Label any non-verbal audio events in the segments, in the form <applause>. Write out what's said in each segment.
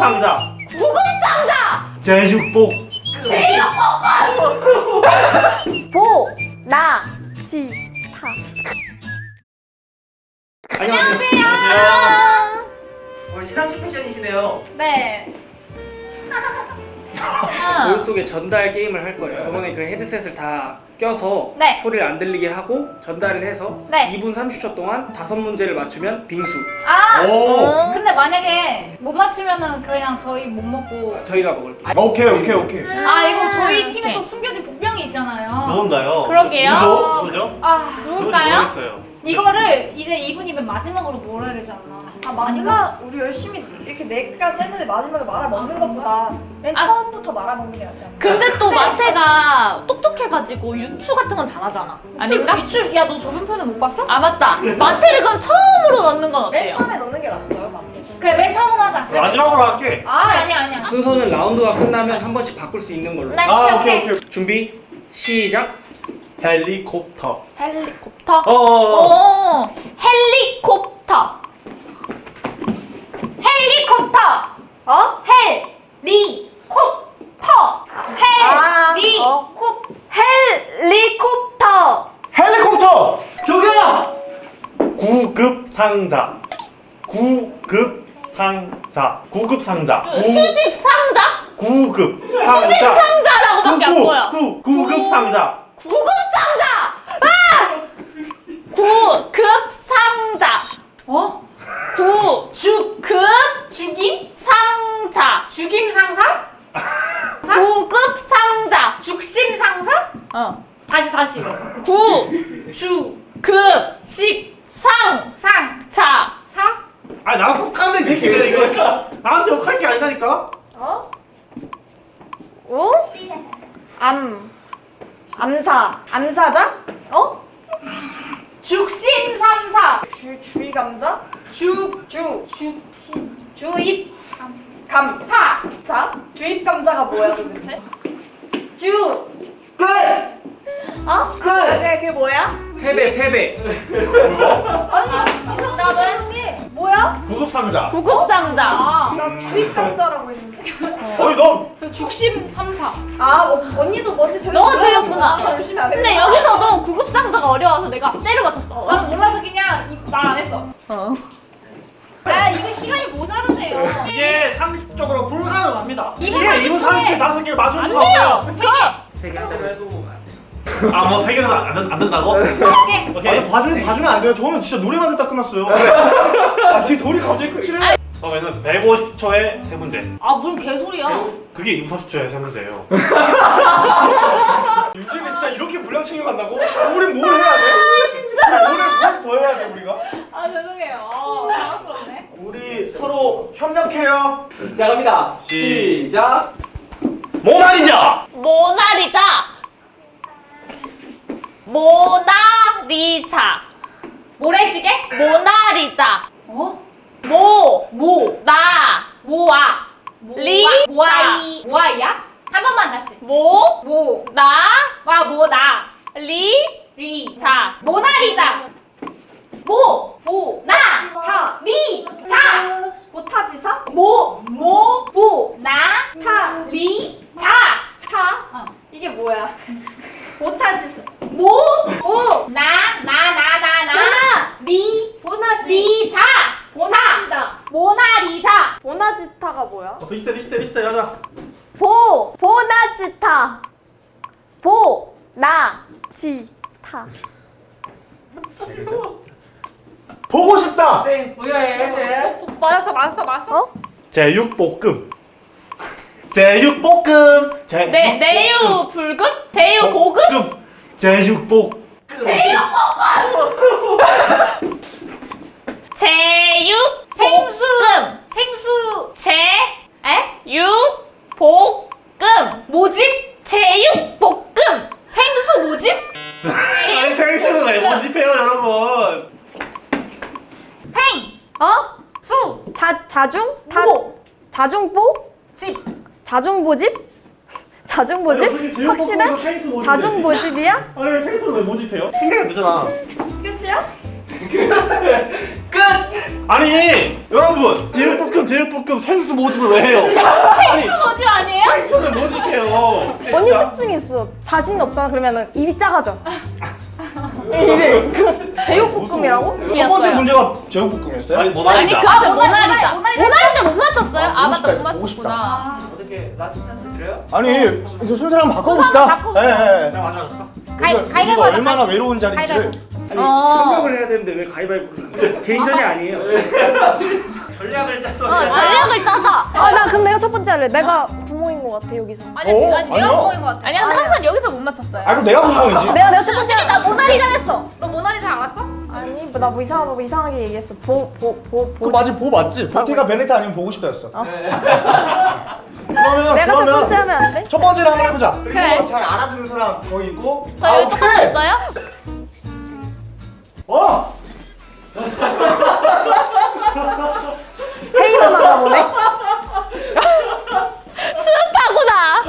구급상자. 구급 상자! 제육복. 보, 나, 지, 타. 안녕하세요. 안녕 우리 시상식 패션이시네요. 네. <laughs> 머릿속에 전달 게임을 할 거예요. 저번에 그 헤드셋을 다 껴서 네. 소리를 안 들리게 하고 전달을 해서 네. 2분 30초 동안 다섯 문제를 맞추면 빙수. 아! 오 근데 만약에 못 맞추면은 그냥 저희 못 먹고 저희가 먹을게요. 오케이 오케이 오케이 아 이거 저희 팀에 또 숨겨진 복병이 있잖아요 누군가요? 그러게요. 누구죠? 누구죠? 아 누굴까요? 모르겠어요 이거를 이제 이분이면 마지막으로 몰아야 되지 않나 아 마지막 우리 열심히 이렇게 네 개까지 했는데 마지막에 말아 먹는 것보다 맨 아. 처음부터 말아 먹는 게 낫지 않나? 근데 또 마태가 똑똑해가지고 유추 같은 건 잘하잖아. 아닌가? 유출 야너 저번 편에 못 봤어? 아 맞다. 마태를 그럼 처음으로 넣는 건맨 어때요? 처음에 넣는 게 낫죠 맞죠? 그래 맨 처음으로 하자 그래. 마지막으로 할게 아 아니야 아니야 순서는 라운드가 끝나면 한 번씩 바꿀 수 있는 걸로. 네 아 오케이 오케이 오케이 준비 시작. 헬리콥터 헬리콥터. 어 오, 헬리콥터. 헬리콥터. 어? 헬리콥터. 아, 헬리콥 헬리콥터. 헬리콥터! 저기야! 구급 상자. 구급 상자. 구급 상자. 그 수집 상자? 구급 수집 상자 상자라고밖에 안 보여. 구 구급상자. 구급 상자. 아! 구급 상자. 어? 구 죽 급 죽임 상자. 죽임 상사 구급 상자. 죽심 상사 어. 다시 다시 구 주급 식 상. 상 자. 사아 나랑 똑같네 새끼가 이거 나한테 욕할 게 아니라니까 어? 오? 암. 암사. 암사자? 어? 죽심 삼사 주 주의 감자 죽주죽 주입 감 사 자 주입 감자가 뭐야 도대체? 주 끝. 어? 그 그게 그게 뭐야? 패배 패배. 아니 정답은 뭐야? 구급상자 구급 상자. 나 주입 감자라고 했는데 어이 너저 죽심 삼사 아 어, 언니도 뭔지 제대로 몰라서 들렸구나. 안 근데. 여기서도 구급 상자가 어려워서 내가 때려 맞췄어. 나는 몰라서 그냥 말 안 했어 어. 아 이거 시간이 모자르네요 이게 상식적으로 불가능합니다 이분 이게 2분 30초에 30초 다섯 개를 맞출 안 수가. 없어요 세 세개 한대로 해도 아뭐 세 개는 안, 된- 안 된다고? 오케이 오케이 봐주면 봐주면 안 돼요. 저는 진짜 노래만 듣다 끝났어요. 아, 뒤 돌이 갑자기 끝이래. 처음에는 150초에 세 문제 아뭔 개소리야 그게 2분 30초에 세 문제예요 <laughs> 요즘에 진짜 이렇게 분량 챙겨간다고? 우리 뭘 해야 돼? 우리 뭘더 해야 돼 우리가? 아 죄송해요 당황스럽네 우리 서로 협력해요. 자 갑니다. 시작. 모나리자! 모나리자. 모나리자. 모래시계? 모나리자. 어? 모. 모. 나. 모아. 리. 모아이 모아이야? 한 번만 다시. 모. 모. 나. 와 모나. 리. 리. 자. 모나리자. 모. 모. 나. 타. 리. 자 보타지사? 모. 모. 보 나. 타. 리. 자 사. 어. 이게 뭐야? <laughs> 보타지사 모보나나 나 나 나 리 보나지 리자 보나지다 모나리자 보나지타가 뭐야? 어, 비슷해 비슷해 비슷해 하자 보. 보나지타. 보. 나. 지. 타. 보고 싶다. 땡. 뭐야 얘? 맞았어 맞았어 맞았어 제육볶음 제육볶음 제 네, 내유 불급? 대유 고급? 제육볶 제육 생수 생수 제. 에? 육. 볶음. 모집 제육 볶음. 생수 모집 <laughs> 아니 생수는 왜 모집해요 여러분 생 어? 수 자 자중? 다보 자중보? 집 자중보집? 자중보집? 확실해? 생수 자중보집이야? 아니 생수는 왜 모집해요? 생각이 안 되잖아 끝이야? 끝. 아니 여러분 제육볶음 제육볶음 생수 모집을 왜 해요? 아니 뭐지 아니에요? 생수를 모집해요. 언니 특징이 있어. 자신이 없잖아 그러면은 입이 작아져. 이래. 그 제육볶음이라고? 첫 번째 문제가 제육볶음이었어요? 아니 아니 모나리자. 그 앞에 모나리자. 모나리자. 못 맞췄어요? 아 맞다 못. 맞췄구나. 어떻게 last chance 드려요? 아니 이거 순서를 한번 바꿔봅시다. 바꿔보자. 예, 예, 예. 내가 맞아. 가위 우리가- 가위바위보 우리가 하자, 얼마나 가위. 외로운 가위바위보. 아니 어. 협력을 해야 되는데 왜 가위바위보를 하는 개인전이 아니에요. <laughs> 전략을 짜서 어 전략을 짜자. 아나 그럼 내가 첫 번째 할래. 내가 구멍인 것 같아 여기서. 아니 어? 아니 아니요. 내가 구멍인 것 같아. 아니야 근데 항상 여기서 못 맞췄어요. 아 그럼 내가 궁금해지. 내가 내가 첫 번째 솔직히 나 모나리자 했어. 너 모나리자 알았어? 아니 나 뭐 이상한 뭐 이상하게 얘기했어. 보 보보그 보. 맞지 보 맞지? 보테가 베네타 아니면 보고 싶다였어. <laughs> 그러면 내가 첫 그러면 번째 하면 안 돼? 첫 번째를 한번 해보자. 그리고 그래. 잘 알아듣는 사람 거기 있고. 저희 똑같았어요? 어. <laughs> 회의만 하나 보네. 스파구나.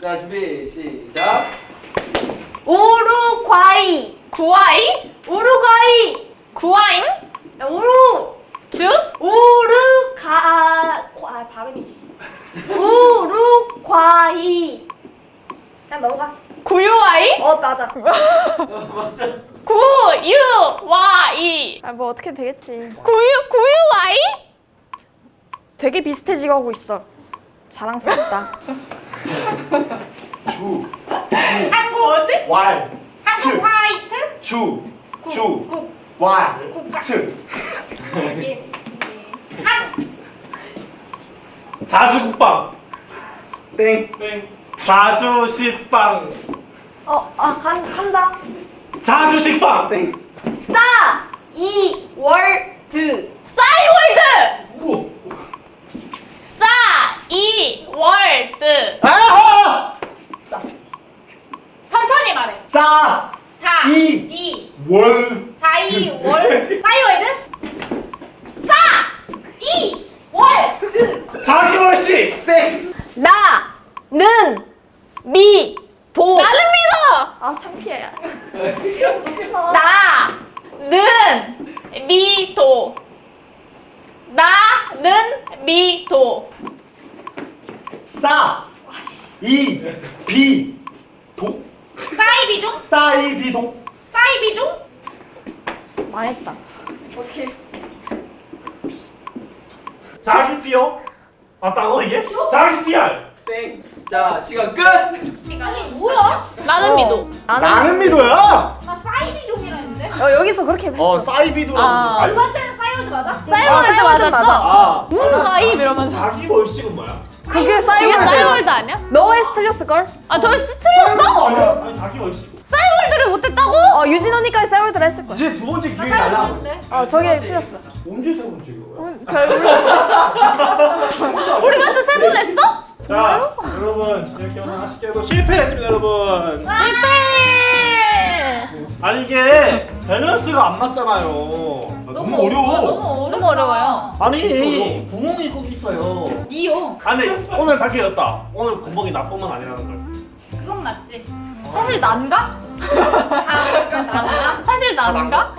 자 준비 시작 우루과이. 구아이? 우루과이. 구아잉? 우루. 주? 우루가 과 발음이. 우루과이. 그냥 넘어가. 구유아이? 어 맞아. <laughs> 구유와이. 아 뭐 어떻게 되겠지. 구유 구유와이? 되게 비슷해지고 하고 있어. 자랑스럽다. <laughs> 주. 한국 뭐지? 왈. 한국 화이트? 주. 주. 국. 왈. 츠. <laughs> 예. 한 자주국빵. 땡. 자주식빵. 어 아간 한다. 자주식빵. 땡. 싸. 이 월 드. 싸이월드. 우. 싸 이 월 드. 아! 천천히 말해. 싸. 자, 이. 이, 월. 자 이, 월, 싸이월드? 싸, 이, 월드. 자기월식. 땡. 나는 미. 도. 나는 믿어. 아 창피해. 나는 미도. 나는 미도. 싸. 이. 비. 독. 사이비종? 싸이 비독. 사이비종? 망했다. 자기 피어. 맞다고 이게? 자기 PR. 땡 자 시간 끝 아니 뭐야? 나는 어. 미도. 나는 나는 미도야. 나 사이비종이라 했는데? 어, 여기서 그렇게 했어. 어 싸이비도라고. 아. 두 번째는 싸이월드 맞아? 싸이월드 싸이월드 맞았죠? 아. 구아이 이러면서. 자기 월식은 뭐야? 그게. 싸이월드 아니야? 너의 틀렸을 걸? 아 저희 스트렸어? 아니야? 아니 자기 월식. 싸이월드를 못했다고? 어 유진 언니까지 싸이월드를 했을 거야. 이제 두 번째 나 기회가 사이월드 나. 어 저게 틀렸어. 언제 세 번째 거야? 결국 <laughs> 우리 벌써 세번 냈어? 자 여러분 이렇게 오늘 아쉽게도 실패했습니다 여러분. 실패. 아니 이게 밸런스가 안 맞잖아요. 너무 어려워. 너무 너무 어려워요. 아니 구멍이 꼭 있어요. 니요. 아니 오늘 밝혀졌다. 오늘 구멍이 나쁜 건 아니라는 걸. 그건 맞지. 사실 난가? 아, 그건 나구나. 사실 난가?